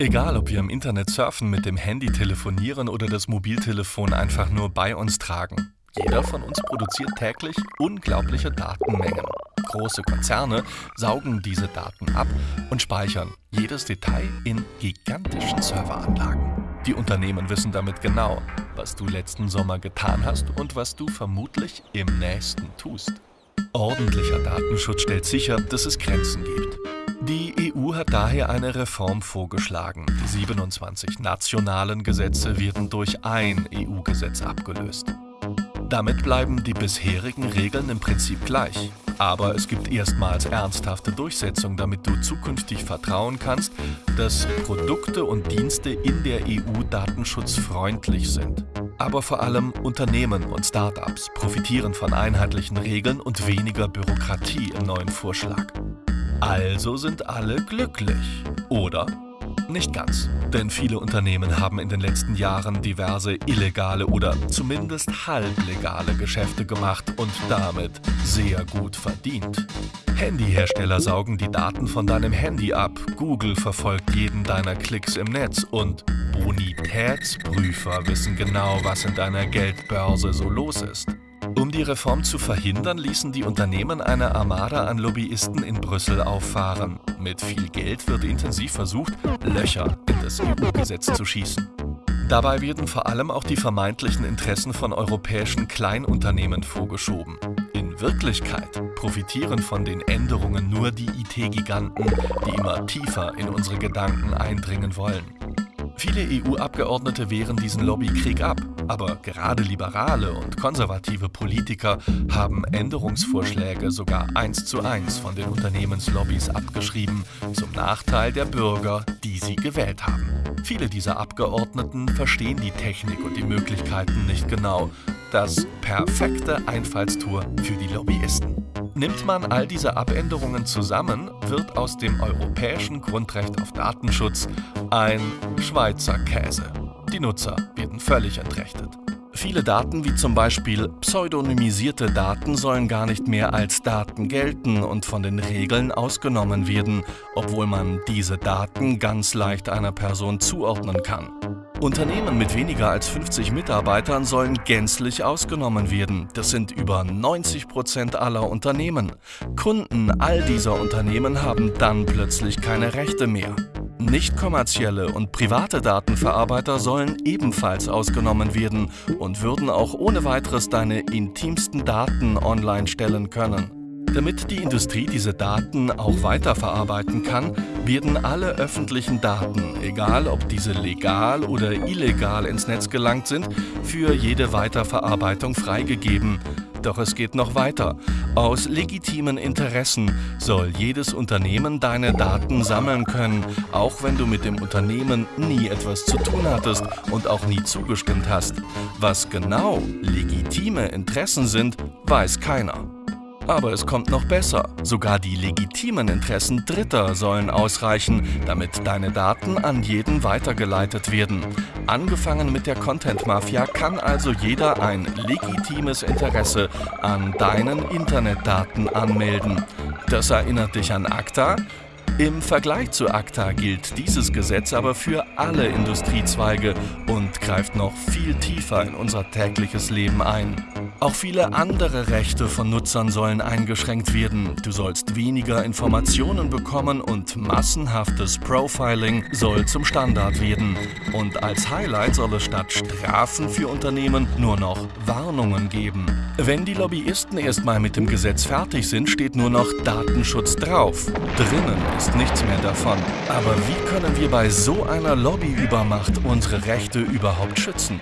Egal, ob wir im Internet surfen, mit dem Handy telefonieren oder das Mobiltelefon einfach nur bei uns tragen. Jeder von uns produziert täglich unglaubliche Datenmengen. Große Konzerne saugen diese Daten ab und speichern jedes Detail in gigantischen Serveranlagen. Die Unternehmen wissen damit genau, was du letzten Sommer getan hast und was du vermutlich im nächsten tust. Ordentlicher Datenschutz stellt sicher, dass es Grenzen gibt. Die EU hat daher eine Reform vorgeschlagen. Die 27 nationalen Gesetze werden durch ein EU-Gesetz abgelöst. Damit bleiben die bisherigen Regeln im Prinzip gleich. Aber es gibt erstmals ernsthafte Durchsetzung, damit du zukünftig vertrauen kannst, dass Produkte und Dienste in der EU datenschutzfreundlich sind. Aber vor allem Unternehmen und Startups profitieren von einheitlichen Regeln und weniger Bürokratie im neuen Vorschlag. Also sind alle glücklich, oder? Nicht ganz, denn viele Unternehmen haben in den letzten Jahren diverse illegale oder zumindest halblegale Geschäfte gemacht und damit sehr gut verdient. Handyhersteller saugen die Daten von deinem Handy ab, Google verfolgt jeden deiner Klicks im Netz und Bonitätsprüfer wissen genau, was in deiner Geldbörse so los ist. Um die Reform zu verhindern, ließen die Unternehmen eine Armada an Lobbyisten in Brüssel auffahren. Mit viel Geld wird intensiv versucht, Löcher in das EU-Gesetz zu schießen. Dabei werden vor allem auch die vermeintlichen Interessen von europäischen Kleinunternehmen vorgeschoben. In Wirklichkeit profitieren von den Änderungen nur die IT-Giganten, die immer tiefer in unsere Gedanken eindringen wollen. Viele EU-Abgeordnete wehren diesen Lobbykrieg ab, aber gerade liberale und konservative Politiker haben Änderungsvorschläge sogar eins zu eins von den Unternehmenslobbys abgeschrieben, zum Nachteil der Bürger, die sie gewählt haben. Viele dieser Abgeordneten verstehen die Technik und die Möglichkeiten nicht genau. Das perfekte Einfallstor für die Lobbyisten. Nimmt man all diese Abänderungen zusammen, wird aus dem europäischen Grundrecht auf Datenschutz ein Schweizer Käse. Die Nutzer werden völlig entrechtet. Viele Daten, wie zum Beispiel pseudonymisierte Daten, sollen gar nicht mehr als Daten gelten und von den Regeln ausgenommen werden, obwohl man diese Daten ganz leicht einer Person zuordnen kann. Unternehmen mit weniger als 50 Mitarbeitern sollen gänzlich ausgenommen werden. Das sind über 90 Prozent aller Unternehmen. Kunden all dieser Unternehmen haben dann plötzlich keine Rechte mehr. Nicht kommerzielle und private Datenverarbeiter sollen ebenfalls ausgenommen werden und würden auch ohne weiteres deine intimsten Daten online stellen können. Damit die Industrie diese Daten auch weiterverarbeiten kann, werden alle öffentlichen Daten, egal ob diese legal oder illegal ins Netz gelangt sind, für jede Weiterverarbeitung freigegeben. Doch es geht noch weiter. Aus legitimen Interessen soll jedes Unternehmen deine Daten sammeln können, auch wenn du mit dem Unternehmen nie etwas zu tun hattest und auch nie zugestimmt hast. Was genau legitime Interessen sind, weiß keiner. Aber es kommt noch besser. Sogar die legitimen Interessen Dritter sollen ausreichen, damit deine Daten an jeden weitergeleitet werden. Angefangen mit der Content-Mafia kann also jeder ein legitimes Interesse an deinen Internetdaten anmelden. Das erinnert dich an ACTA? Im Vergleich zu ACTA gilt dieses Gesetz aber für alle Industriezweige und greift noch viel tiefer in unser tägliches Leben ein. Auch viele andere Rechte von Nutzern sollen eingeschränkt werden. Du sollst weniger Informationen bekommen und massenhaftes Profiling soll zum Standard werden. Und als Highlight soll es statt Strafen für Unternehmen nur noch Warnungen geben. Wenn die Lobbyisten erstmal mit dem Gesetz fertig sind, steht nur noch Datenschutz drauf. Drinnen ist nichts mehr davon. Aber wie können wir bei so einer Lobbyübermacht unsere Rechte überhaupt schützen?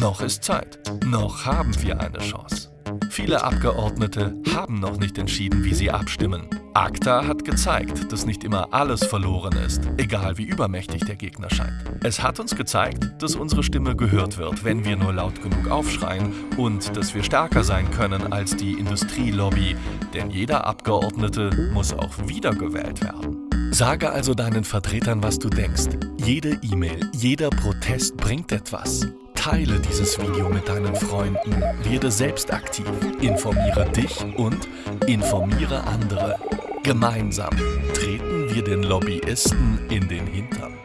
Noch ist Zeit. Noch haben wir eine Chance. Viele Abgeordnete haben noch nicht entschieden, wie sie abstimmen. ACTA hat gezeigt, dass nicht immer alles verloren ist, egal wie übermächtig der Gegner scheint. Es hat uns gezeigt, dass unsere Stimme gehört wird, wenn wir nur laut genug aufschreien und dass wir stärker sein können als die Industrielobby, denn jeder Abgeordnete muss auch wiedergewählt werden. Sage also deinen Vertretern, was du denkst. Jede E-Mail, jeder Protest bringt etwas. Teile dieses Video mit deinen Freunden, werde selbst aktiv, informiere dich und informiere andere. Gemeinsam treten wir den Lobbyisten in den Hintergrund.